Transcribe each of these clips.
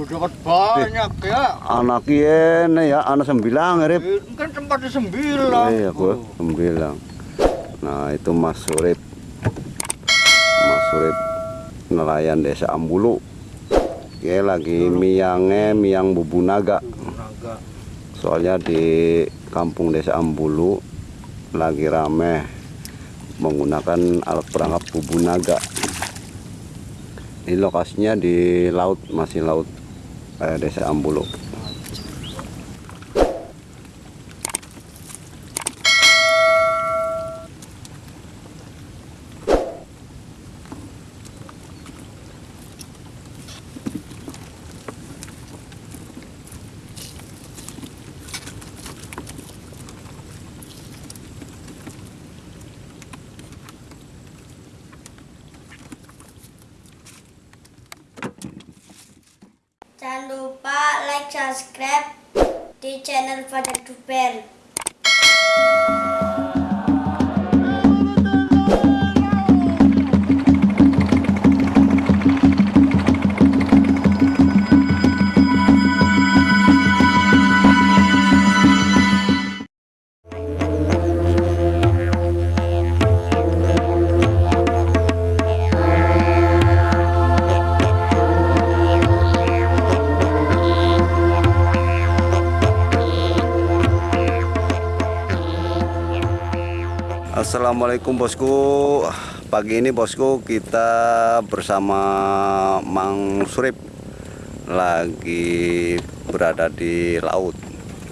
Dapat banyak ya. Anak ini ya, anak sembilan Rip. Eh, Kan tempatnya sembilan. Iya, gua Oh. sembilan. Nah, itu Mas Surip. Mas Surip nelayan desa Ambulu. Dia lagi miangnya miang bubu. Naga. Soalnya di kampung desa Ambulu lagi rame menggunakan alat perangkap bubu naga. Ini lokasinya di laut, masih laut desa Ambulu. Jangan lupa like, subscribe di channel Fajar Duper. Assalamualaikum bosku. Pagi ini bosku kita bersama Mang Surip Lagi berada di laut.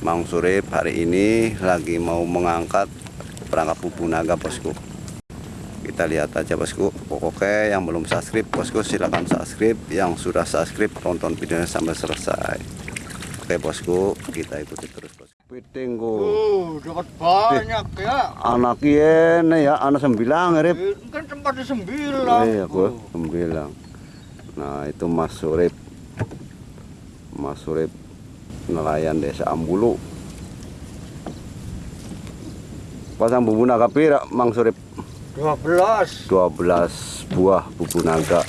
Mang Surip hari ini lagi mau mengangkat perangkap bubu naga bosku. Kita lihat aja bosku. Pokoknya yang belum subscribe bosku silahkan subscribe. Yang sudah subscribe tonton videonya sampai selesai. Oke bosku kita ikuti terus bosku Pitingku Uh, dapat banyak ya. anak ini ya anak sembilan Rip Eh, Kan tempatnya sembilan. iya gua Oh. sembilan nah itu Mas Surip Mas Surip nelayan desa Ambulu pasang bubu naga pira Mang Surip Dua belas. 12 buah bubu naga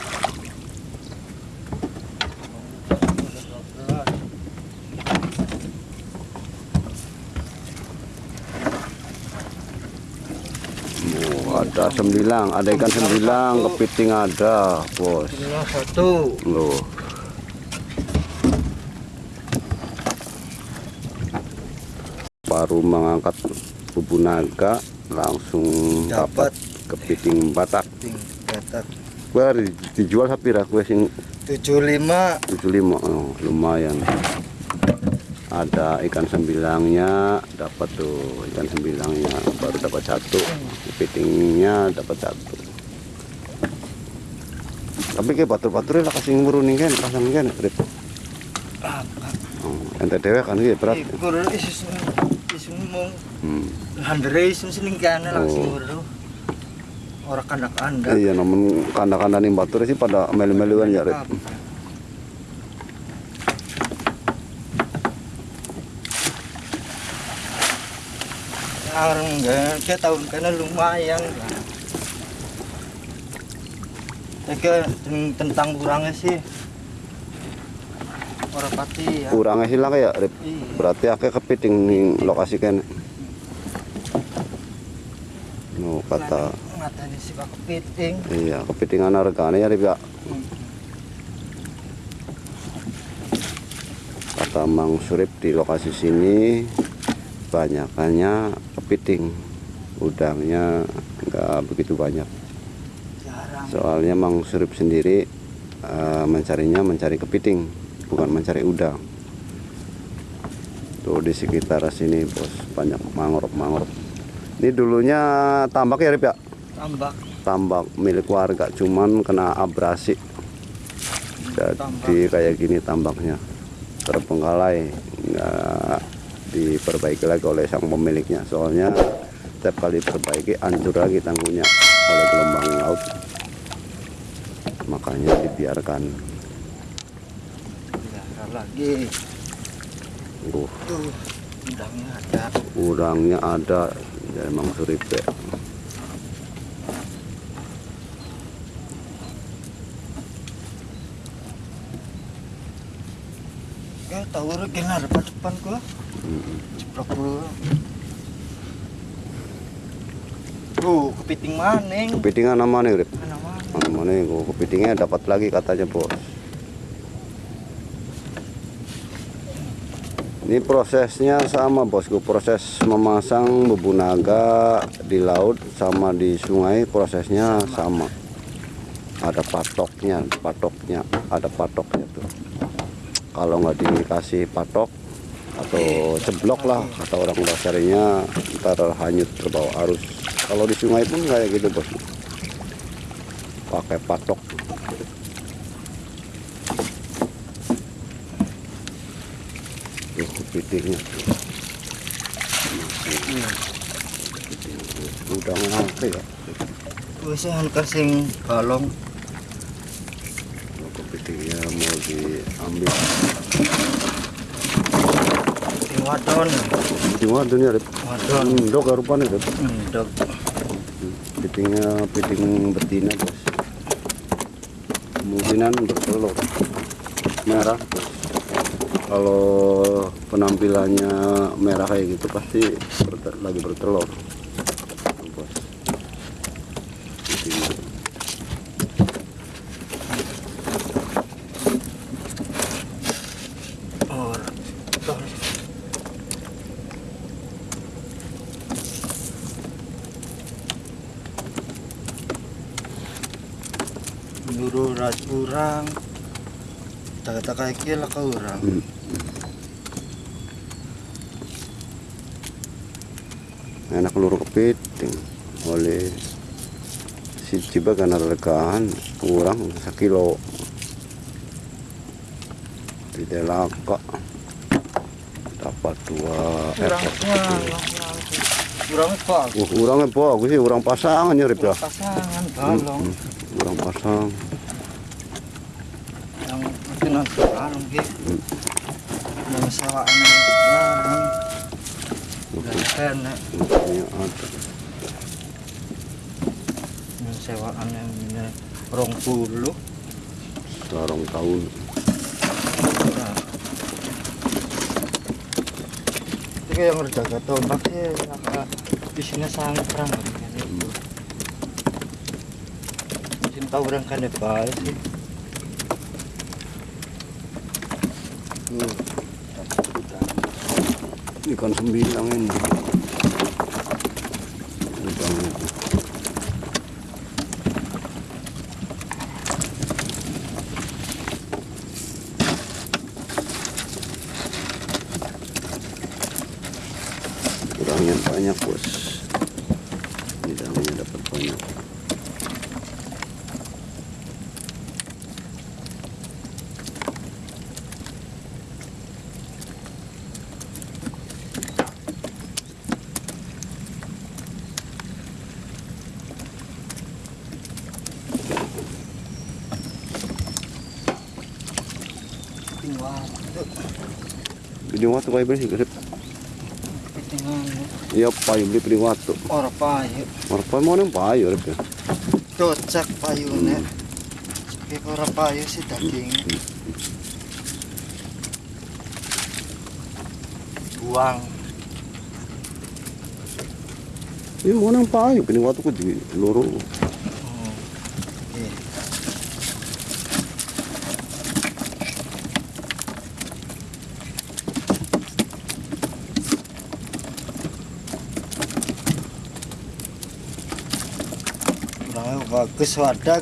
Oh, ada sembilan, ada ikan sembilan, kepiting ada, bos. Satu. Loh. Baru mengangkat bubu naga langsung dapat Dapat. kepiting batak. Tingkat Gua di- dijual sapira kue sing tujuh lima. 75 oh, lumayan. Ada ikan sembilangnya, dapat tuh ikan sembilangnya baru dapat satu, kepitingnya dapat satu. Tapi kayak batur-baturnya lah kasih ngurunin kan, pasang kan, Rip. Oh, ente dewe kan gitu berat. Ikur isus isus mau Hmm. handre isus sini kana langsung Oh. bro. Orang kandak anda. Iya, namun kanda-kanda nih batur sih pada melu-meluan ya, Rip. Orang enggak, tahun kana lumayan. Oke, tentang kurangnya sih. Orang pati ya. Kurangnya sih lah kayak, Rip. Iya. Berarti kepiting nih lokasi kan. No, kata Matanya si Pak Kepiting. iya kepitingan harganya ya Rip ya. Kata Mang Surip di lokasi sini banyakannya kepiting. Udangnya nggak begitu banyak. Soalnya Mang Surip sendiri eh, mencarinya mencari kepiting, bukan mencari udang. Tuh di sekitar sini bos banyak mangrove-mangrove. Ini dulunya tambak ya Rip ya? Tambak. Tambak milik warga, cuman kena abrasi. Jadi kayak gini tambaknya terbengkalai, nggak diperbaiki lagi oleh sang pemiliknya. Soalnya setiap kali perbaiki hancur lagi tanggungnya oleh gelombang laut. Makanya dibiarkan. Lagi. Uh, udangnya ada. udangnya ada, ya emang suripe. Ya tahu rek kena depan depan gua. Ceplok dulu. Tuh, kepiting maning. kepitingan nama nih Rip mana? mana mana oh, kepitingnya dapat lagi katanya bos ini prosesnya sama bosku proses memasang bubu naga di laut sama di sungai prosesnya sama ada patoknya patoknya ada patoknya tuh kalau nggak dikasih patok atau ceblok lah kata orang dasarnya ntar hanyut terbawa arus kalau di sungai pun kayak gitu bos pakai patok tuh. Masih. udah ngangke ya Wis anu sing balong. Kalau kepitingnya mau diambil Sing wadon. di wadunya Rip. Wadon. Endok ya rupanya Rip. Endok. Pitingnya piting betina bos. Kemungkinan bertelur merah. bos. Kalau penampilannya merah kayak gitu pasti lagi bertelur. Tuh, Bos. Pitingnya. Or. Tor. Nyuruh ras kurang. Tak kayak kira ke orang. Hmm. Enak luru kepiting oleh si ciba karena rekaan kurang sekilo tidak laka dapat dua Kurang ekor kurang. Kurang bagus sih, urang pasangan ya ya. Pasangan balong. Hmm, Urang pasang. Yang itu nanti balong gitu. Hmm. Yang barang. Dan kena. Yang sewaan yang rong puluh. Sarong tahun. Itu yang berjaga tombak ya. Di sini sangat perang. Cinta orang kan baik sih. Tuh. Ikan sembilang ini. Udangnya. Udangnya banyak bos. Udangnya dapat banyak. Tinggal. Jadi waktu kayak bersih. Tinggal. Iya payu beli beli waktu. Orang payu. Marpa mau neng payu kerip ya. Cocok payune. Kayak orang payu sih daging. Buang. Iya mau neng payu, beli waktu ku di loro. Hmm. Iya. Kurangnya bagus wadah